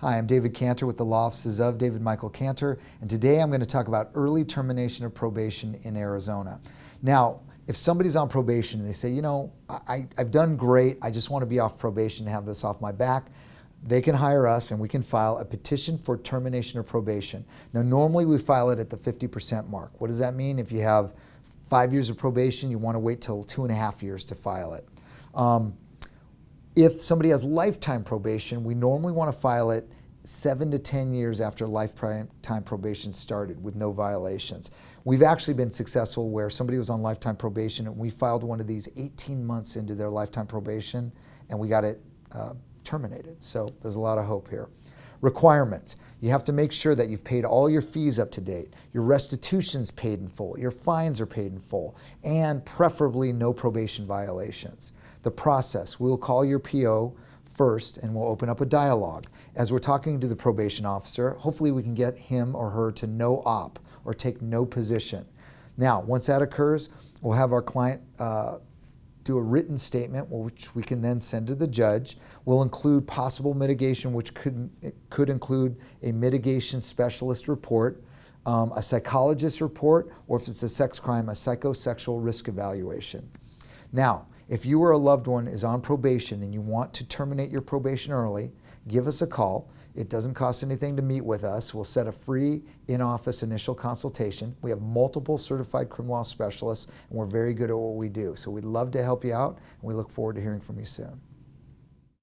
Hi, I'm David Cantor with the Law Offices of David Michael Cantor, and today I'm going to talk about early termination of probation in Arizona. Now, if somebody's on probation and they say, you know, I, have done great, I just want to be off probation and have this off my back, they can hire us and we can file a petition for termination of probation. Now, normally we file it at the 50% mark. What does that mean? If you have five years of probation, you want to wait till two and a half years to file it. Um, if somebody has lifetime probation, we normally want to file it seven to 10 years after lifetime probation started with no violations. We've actually been successful where somebody was on lifetime probation and we filed one of these 18 months into their lifetime probation and we got it uh, terminated. So there's a lot of hope here. Requirements. You have to make sure that you've paid all your fees up to date, your restitution's paid in full, your fines are paid in full, and preferably no probation violations. The process, we'll call your PO first and we'll open up a dialogue. As we're talking to the probation officer, hopefully we can get him or her to no op or take no position. Now, once that occurs, we'll have our client uh, do a written statement, which we can then send to the judge. We'll include possible mitigation, which could, could include a mitigation specialist report, um, a psychologist report, or if it's a sex crime, a psychosexual risk evaluation. Now, if you or a loved one is on probation and you want to terminate your probation early, give us a call. It doesn't cost anything to meet with us. We'll set a free in-office initial consultation. We have multiple certified criminal law specialists and we're very good at what we do. So we'd love to help you out and we look forward to hearing from you soon.